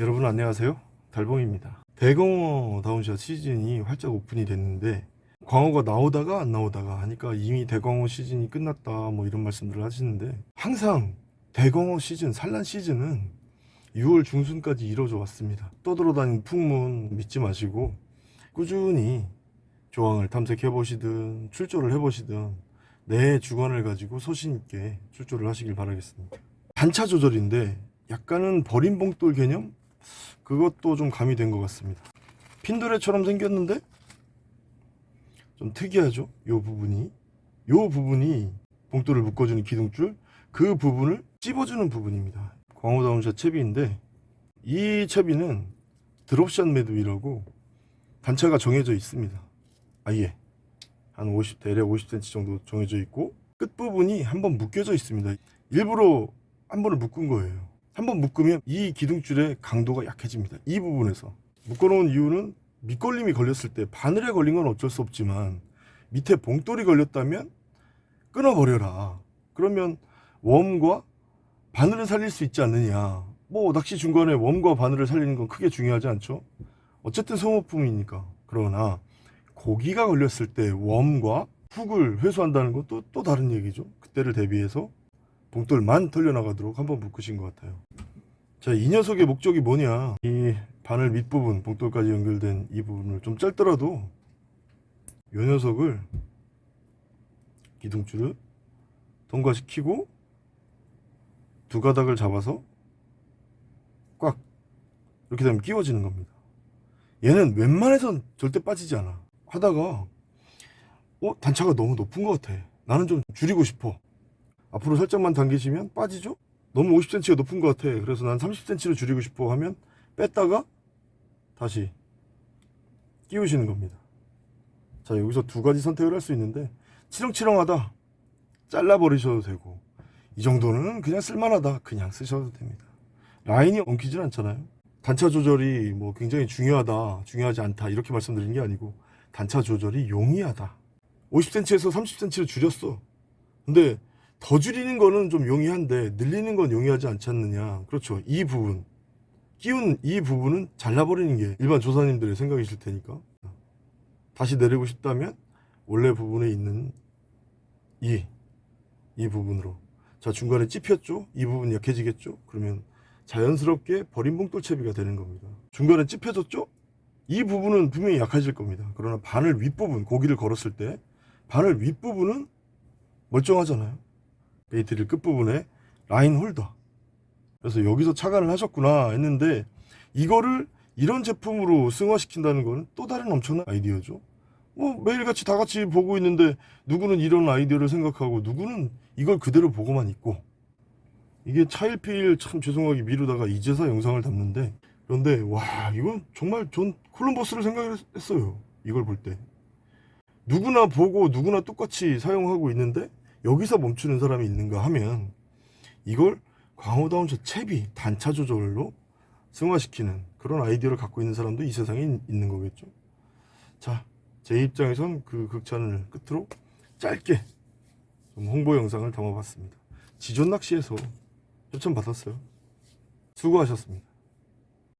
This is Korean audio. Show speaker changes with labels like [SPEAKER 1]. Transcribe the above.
[SPEAKER 1] 여러분 안녕하세요. 달봉입니다. 대광어 down shot 시즌이 활짝 오픈이 됐는데 광어가 나오다가 안 나오다가 하니까 이미 대광어 시즌이 끝났다 뭐 이런 말씀들을 하시는데 항상 대광어 시즌 산란 시즌은 6월 중순까지 이뤄져 왔습니다. 떠돌아다니는 풍문 믿지 마시고 꾸준히 조황을 탐색해 보시든 출조를 해 보시든 내 주관을 가지고 소신 있게 출조를 하시길 바라겠습니다. 단차 조절인데 약간은 버린 봉돌 개념 그것도 좀 가미된 것 같습니다. 핀도레처럼 생겼는데? 좀 특이하죠? 요 부분이. 요 부분이 봉돌을 묶어주는 기둥줄 그 부분을 찝어주는 부분입니다. 광호다운샷 채비인데 이 채비는 드롭샷 매듭이라고 단차가 정해져 있습니다. 아예. 한 50, 대략 50cm 정도 정해져 있고 끝부분이 한번 묶여져 있습니다. 일부러 한 번을 묶은 거예요 한번 묶으면 이 기둥줄의 강도가 약해집니다. 이 부분에서. 묶어놓은 이유는 밑걸림이 걸렸을 때 바늘에 걸린 건 어쩔 수 없지만 밑에 봉돌이 걸렸다면 끊어버려라. 그러면 웜과 바늘을 살릴 수 있지 않느냐. 뭐 낚시 중간에 웜과 바늘을 살리는 건 크게 중요하지 않죠. 어쨌든 소모품이니까. 그러나 고기가 걸렸을 때 웜과 훅을 회수한다는 건또또 다른 얘기죠. 그때를 대비해서 봉돌만 털려나가도록 한번 묶으신 것 같아요. 자 이 녀석의 목적이 뭐냐? 이 바늘 밑부분 봉돌까지 연결된 이 부분을 좀 짧더라도 이 녀석을 기둥줄을 통과시키고 두 가닥을 잡아서 꽉 이렇게 되면 끼워지는 겁니다. 얘는 웬만해선 절대 빠지지 않아. 하다가 어 단차가 너무 높은 것 같아. 나는 좀 줄이고 싶어 앞으로 살짝만 당기시면 빠지죠? 너무 50cm가 높은 것 같아. 그래서 난 30cm로 줄이고 싶어 하면 뺐다가 다시 끼우시는 겁니다. 자 여기서 두 가지 선택을 할 수 있는데 치렁치렁하다. 잘라 버리셔도 되고. 이 정도는 그냥 쓸만하다. 그냥 쓰셔도 됩니다. 라인이 엉키질 않잖아요. 단차 조절이 뭐 굉장히 중요하다 중요하지 않다 이렇게 말씀드리는 게 아니고 단차 조절이 용이하다. 50cm에서 30cm를 줄였어. 근데 더 줄이는 거는 좀 용이한데 늘리는 건 용이하지 않지 않느냐. 그렇죠. 이 부분. 끼운 이 부분은 잘라버리는 게 일반 조사님들의 생각이실 테니까. 다시 내리고 싶다면 원래 부분에 있는 이, 이 부분으로. 자 중간에 찝혔죠? 이 부분 약해지겠죠? 그러면 자연스럽게 버린 봉돌 채비가 되는 겁니다. 중간에 찝혀졌죠? 이 부분은 분명히 약해질 겁니다. 그러나 바늘 윗부분 고기를 걸었을 때 바늘 윗부분은 멀쩡하잖아요 bait reel 끝부분에 line holder. 그래서 여기서 착안을 하셨구나 했는데 이거를 이런 제품으로 승화시킨다는 거는 또 다른 엄청난 아이디어죠. 뭐 매일같이 다 같이 보고 있는데 누구는 이런 아이디어를 생각하고 누구는 이걸 그대로 보고만 있고. 이게 차일피일 참 죄송하게 미루다가 이제서 영상을 담는데 그런데 와 이건 정말 전 콜럼버스를 생각했어요. 이걸 볼 때. 누구나 보고 누구나 똑같이 사용하고 있는데 여기서 멈추는 사람이 있는가 하면 이걸 광호다운샷 채비 단차 조절로 승화시키는 그런 아이디어를 갖고 있는 사람도 이 세상에 있는 거겠죠. 자 제 입장에선 그 극찬을 끝으로 짧게 좀 홍보 영상을 담아봤습니다. 지존 낚시에서 추천 받았어요. 수고하셨습니다